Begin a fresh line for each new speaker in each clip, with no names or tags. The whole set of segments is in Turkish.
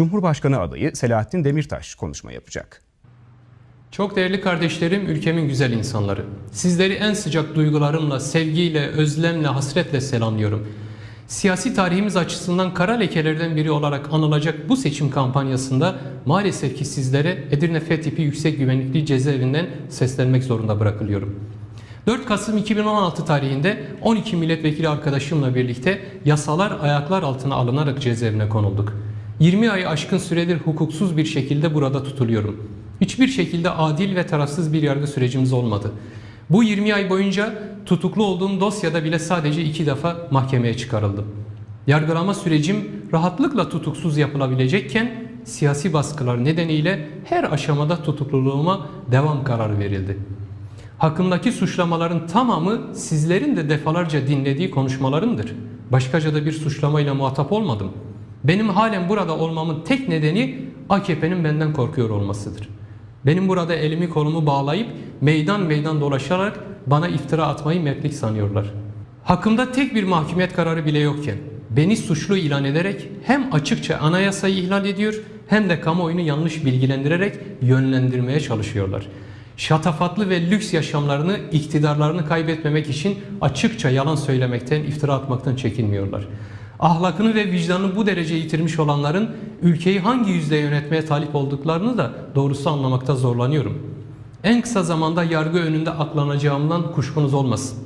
Cumhurbaşkanı adayı Selahattin Demirtaş konuşma yapacak.
Çok değerli kardeşlerim, ülkemin güzel insanları. Sizleri en sıcak duygularımla, sevgiyle, özlemle, hasretle selamlıyorum. Siyasi tarihimiz açısından kara lekelerden biri olarak anılacak bu seçim kampanyasında maalesef ki sizlere Edirne F tipi yüksek güvenlikli cezaevinden seslenmek zorunda bırakılıyorum. 4 Kasım 2016 tarihinde 12 milletvekili arkadaşımla birlikte yasalar ayaklar altına alınarak cezaevine konulduk. 20 ayı aşkın süredir hukuksuz bir şekilde burada tutuluyorum. Hiçbir şekilde adil ve tarafsız bir yargı sürecimiz olmadı. Bu 20 ay boyunca tutuklu olduğum dosyada bile sadece iki defa mahkemeye çıkarıldım. Yargılama sürecim rahatlıkla tutuksuz yapılabilecekken siyasi baskılar nedeniyle her aşamada tutukluluğuma devam kararı verildi. Hakkımdaki suçlamaların tamamı sizlerin de defalarca dinlediği konuşmalarımdır. Başkaca da bir suçlamayla muhatap olmadım. Benim halen burada olmamın tek nedeni AKP'nin benden korkuyor olmasıdır. Benim burada elimi kolumu bağlayıp meydan meydan dolaşarak bana iftira atmayı mertlik sanıyorlar. Hakkımda tek bir mahkumiyet kararı bile yokken beni suçlu ilan ederek hem açıkça anayasayı ihlal ediyor hem de kamuoyunu yanlış bilgilendirerek yönlendirmeye çalışıyorlar. Şatafatlı ve lüks yaşamlarını, iktidarlarını kaybetmemek için açıkça yalan söylemekten, iftira atmaktan çekinmiyorlar. Ahlakını ve vicdanını bu derece yitirmiş olanların ülkeyi hangi yüzde yönetmeye talip olduklarını da doğrusu anlamakta zorlanıyorum. En kısa zamanda yargı önünde aklanacağımdan kuşkunuz olmasın.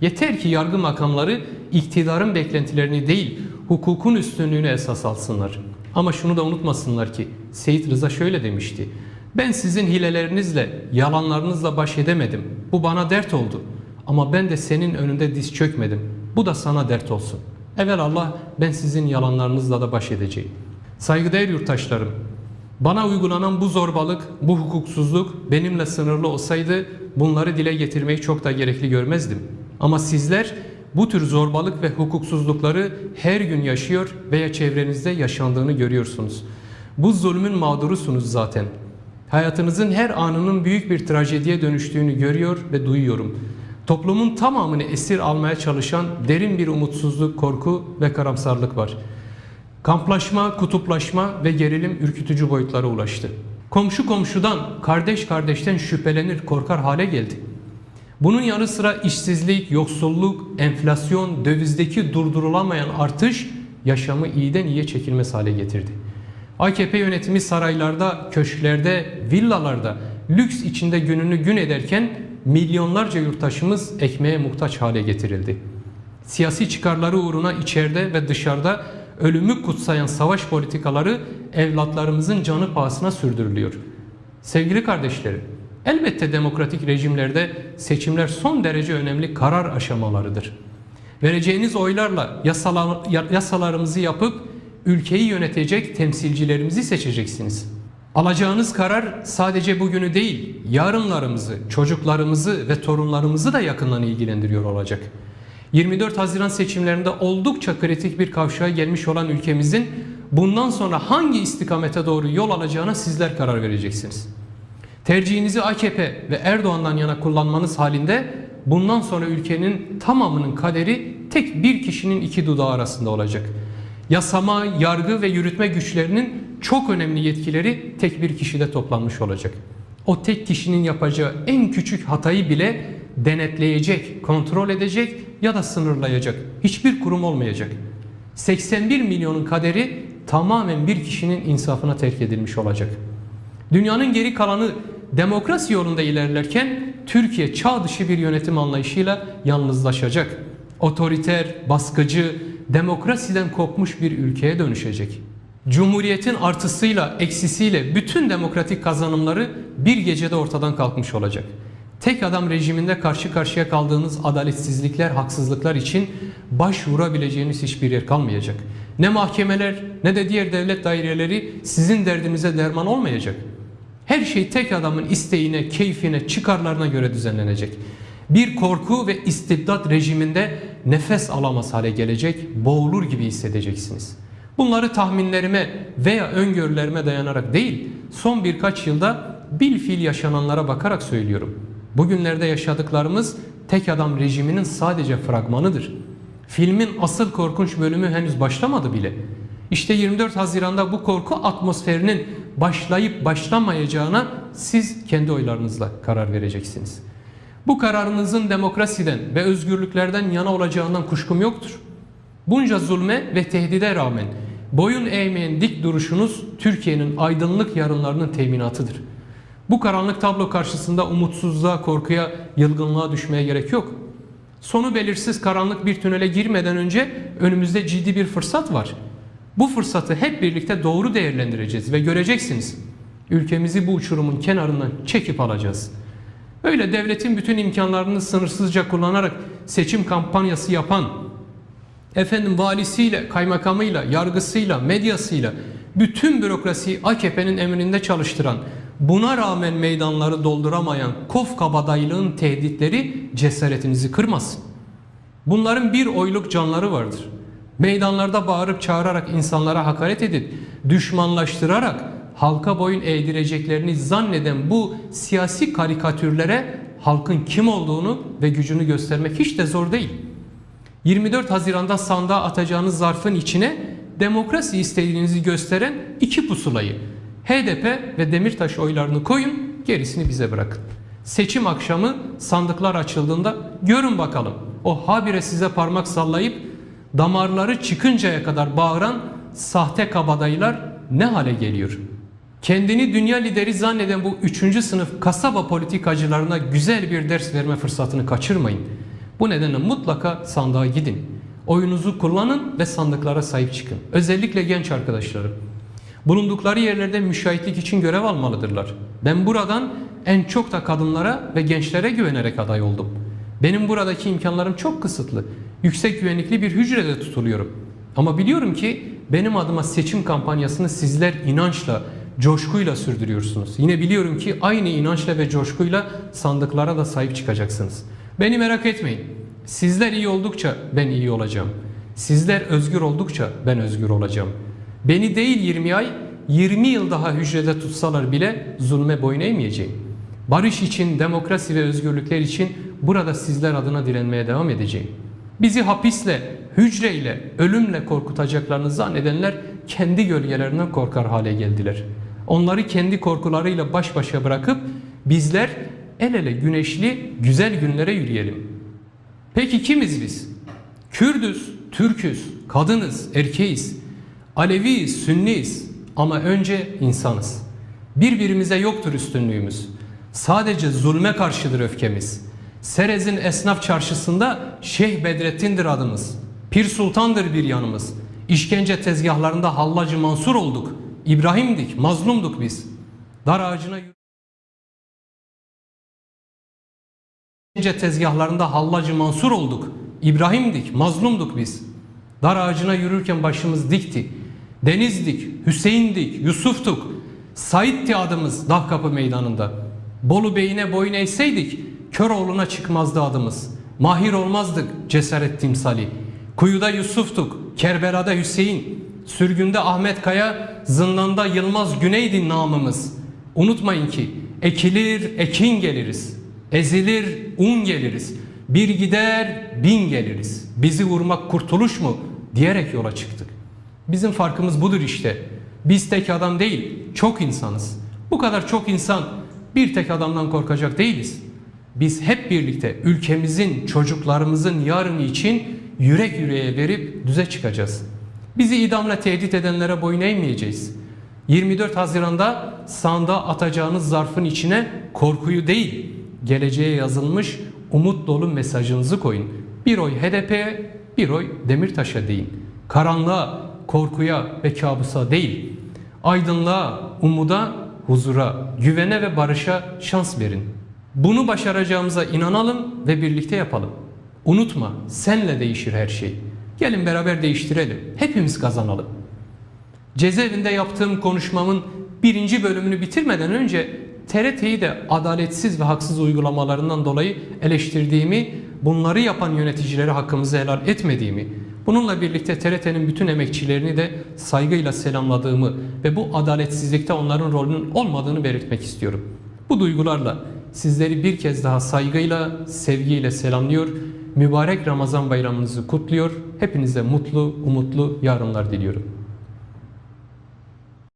Yeter ki yargı makamları iktidarın beklentilerini değil, hukukun üstünlüğünü esas alsınlar. Ama şunu da unutmasınlar ki Seyit Rıza şöyle demişti. Ben sizin hilelerinizle, yalanlarınızla baş edemedim. Bu bana dert oldu. Ama ben de senin önünde diz çökmedim. Bu da sana dert olsun. Evvel Allah ben sizin yalanlarınızla da baş edeceğim. Saygıdeğer yurttaşlarım, bana uygulanan bu zorbalık, bu hukuksuzluk benimle sınırlı olsaydı bunları dile getirmeyi çok da gerekli görmezdim. Ama sizler bu tür zorbalık ve hukuksuzlukları her gün yaşıyor veya çevrenizde yaşandığını görüyorsunuz. Bu zulmün mağdurusunuz zaten. Hayatınızın her anının büyük bir trajediye dönüştüğünü görüyor ve duyuyorum. Toplumun tamamını esir almaya çalışan derin bir umutsuzluk, korku ve karamsarlık var. Kamplaşma, kutuplaşma ve gerilim ürkütücü boyutlara ulaştı. Komşu komşudan, kardeş kardeşten şüphelenir, korkar hale geldi. Bunun yanı sıra işsizlik, yoksulluk, enflasyon, dövizdeki durdurulamayan artış yaşamı iyiden iyiye çekilmez hale getirdi. AKP yönetimi saraylarda, köşklerde, villalarda lüks içinde gününü gün ederken milyonlarca yurttaşımız ekmeğe muhtaç hale getirildi. Siyasi çıkarları uğruna içeride ve dışarıda ölümü kutsayan savaş politikaları evlatlarımızın canı pahasına sürdürülüyor. Sevgili kardeşlerim, elbette demokratik rejimlerde seçimler son derece önemli karar aşamalarıdır. Vereceğiniz oylarla yasalar, yasalarımızı yapıp ülkeyi yönetecek temsilcilerimizi seçeceksiniz. Alacağınız karar sadece bugünü değil, yarınlarımızı, çocuklarımızı ve torunlarımızı da yakından ilgilendiriyor olacak. 24 Haziran seçimlerinde oldukça kritik bir kavşağa gelmiş olan ülkemizin bundan sonra hangi istikamete doğru yol alacağına sizler karar vereceksiniz. Tercihinizi AKP ve Erdoğan'dan yana kullanmanız halinde bundan sonra ülkenin tamamının kaderi tek bir kişinin iki dudağı arasında olacak. Yasama, yargı ve yürütme güçlerinin çok önemli yetkileri tek bir kişide toplanmış olacak. O tek kişinin yapacağı en küçük hatayı bile denetleyecek, kontrol edecek ya da sınırlayacak. Hiçbir kurum olmayacak. 81 milyonun kaderi tamamen bir kişinin insafına terk edilmiş olacak. Dünyanın geri kalanı demokrasi yolunda ilerlerken Türkiye çağ dışı bir yönetim anlayışıyla yalnızlaşacak. Otoriter, baskıcı, demokrasiden kopmuş bir ülkeye dönüşecek. Cumhuriyetin artısıyla eksisiyle bütün demokratik kazanımları bir gecede ortadan kalkmış olacak. Tek adam rejiminde karşı karşıya kaldığınız adaletsizlikler, haksızlıklar için başvurabileceğiniz hiçbir yer kalmayacak. Ne mahkemeler ne de diğer devlet daireleri sizin derdinize derman olmayacak. Her şey tek adamın isteğine, keyfine, çıkarlarına göre düzenlenecek. Bir korku ve istibdat rejiminde nefes alamaz hale gelecek, boğulur gibi hissedeceksiniz. Bunları tahminlerime veya öngörülerime dayanarak değil, son birkaç yılda bilfil yaşananlara bakarak söylüyorum. Bugünlerde yaşadıklarımız tek adam rejiminin sadece fragmanıdır. Filmin asıl korkunç bölümü henüz başlamadı bile. İşte 24 Haziran'da bu korku atmosferinin başlayıp başlamayacağına siz kendi oylarınızla karar vereceksiniz. Bu kararınızın demokrasiden ve özgürlüklerden yana olacağından kuşkum yoktur. Bunca zulme ve tehdide rağmen boyun eğmeyen dik duruşunuz Türkiye'nin aydınlık yarınlarının teminatıdır. Bu karanlık tablo karşısında umutsuzluğa, korkuya, yılgınlığa düşmeye gerek yok. Sonu belirsiz karanlık bir tünele girmeden önce önümüzde ciddi bir fırsat var. Bu fırsatı hep birlikte doğru değerlendireceğiz ve göreceksiniz. Ülkemizi bu uçurumun kenarından çekip alacağız. Öyle devletin bütün imkanlarını sınırsızca kullanarak seçim kampanyası yapan, efendim valisiyle, kaymakamıyla, yargısıyla, medyasıyla bütün bürokrasiyi AKP'nin emrinde çalıştıran, buna rağmen meydanları dolduramayan kof kabadaylığın tehditleri cesaretinizi kırmasın. Bunların bir oyluk canları vardır. Meydanlarda bağırıp çağırarak insanlara hakaret edip düşmanlaştırarak halka boyun eğdireceklerini zanneden bu siyasi karikatürlere halkın kim olduğunu ve gücünü göstermek hiç de zor değil. 24 Haziran'da sandığa atacağınız zarfın içine demokrasi istediğinizi gösteren iki pusulayı HDP ve Demirtaş oylarını koyun gerisini bize bırakın. Seçim akşamı sandıklar açıldığında görün bakalım o habire size parmak sallayıp damarları çıkıncaya kadar bağıran sahte kabadayılar ne hale geliyor? Kendini dünya lideri zanneden bu üçüncü sınıf kasaba politikacılarına güzel bir ders verme fırsatını kaçırmayın. Bu nedenle mutlaka sandığa gidin. Oyunuzu kullanın ve sandıklara sahip çıkın. Özellikle genç arkadaşlarım. Bulundukları yerlerde müşahitlik için görev almalıdırlar. Ben buradan en çok da kadınlara ve gençlere güvenerek aday oldum. Benim buradaki imkanlarım çok kısıtlı. Yüksek güvenlikli bir hücrede tutuluyorum. Ama biliyorum ki benim adıma seçim kampanyasını sizler inançla, coşkuyla sürdürüyorsunuz. Yine biliyorum ki aynı inançla ve coşkuyla sandıklara da sahip çıkacaksınız. Beni merak etmeyin. Sizler iyi oldukça ben iyi olacağım. Sizler özgür oldukça ben özgür olacağım. Beni değil 20 ay, 20 yıl daha hücrede tutsalar bile zulme boyun eğmeyeceğim. Barış için, demokrasi ve özgürlükler için burada sizler adına direnmeye devam edeceğim. Bizi hapisle, hücreyle, ölümle korkutacaklarını zannedenler kendi gölgelerinden korkar hale geldiler. Onları kendi korkularıyla baş başa bırakıp bizler el ele güneşli güzel günlere yürüyelim. Peki kimiz biz? Kürdüz, Türküz, kadınız, erkeğiz, Aleviyiz, Sünniyiz ama önce insanız. Birbirimize yoktur üstünlüğümüz. Sadece zulme karşıdır öfkemiz. Serez'in esnaf çarşısında Şeyh Bedrettin'dir adımız. Pir Sultan'dır bir yanımız. İşkence tezgahlarında Hallacı Mansur olduk. İbrahim'dik, mazlumduk biz. Dar ağacına İşkence tezgahlarında Hallacı Mansur olduk. İbrahim'dik, mazlumduk biz. Dar ağacına yürürken başımız dikti. Deniz'dik, Hüseyin'dik, Yusuf'tuk. Said'ti adımız Dahkapı meydanında. Bolu Bey'ine boyun eğseydik Köroğlu'na çıkmazdı adımız. Mahir olmazdık cesaret timsali. Kuyuda Yusuf'tuk, Kerbela'da Hüseyin. Sürgünde Ahmet Kaya, zindanda Yılmaz Güney'di namımız. Unutmayın ki ekilir ekin geliriz. Ezilir un geliriz. Bir gider bin geliriz. Bizi vurmak kurtuluş mu diyerek yola çıktık. Bizim farkımız budur işte. Biz tek adam değil, çok insanız. Bu kadar çok insan bir tek adamdan korkacak değiliz. Biz hep birlikte ülkemizin, çocuklarımızın yarını için yürek yüreğe verip düze çıkacağız. Bizi idamla tehdit edenlere boyun eğmeyeceğiz. 24 Haziran'da sandığa atacağınız zarfın içine korkuyu değil, geleceğe yazılmış umut dolu mesajınızı koyun. Bir oy HDP'ye, bir oy Demirtaş'a deyin. Karanlığa, korkuya ve kabusa değil. Aydınlığa, umuda, huzura, güvene ve barışa şans verin. Bunu başaracağımıza inanalım ve birlikte yapalım. Unutma, senle değişir her şey. Gelin beraber değiştirelim. Hepimiz kazanalım. Cezaevinde yaptığım konuşmamın birinci bölümünü bitirmeden önce TRT'yi de adaletsiz ve haksız uygulamalarından dolayı eleştirdiğimi, bunları yapan yöneticileri hakkımızı helal etmediğimi, bununla birlikte TRT'nin bütün emekçilerini de saygıyla selamladığımı ve bu adaletsizlikte onların rolünün olmadığını belirtmek istiyorum. Bu duygularla sizleri bir kez daha saygıyla, sevgiyle selamlıyor, mübarek Ramazan bayramınızı kutluyor, hepinize mutlu, umutlu yarınlar diliyorum.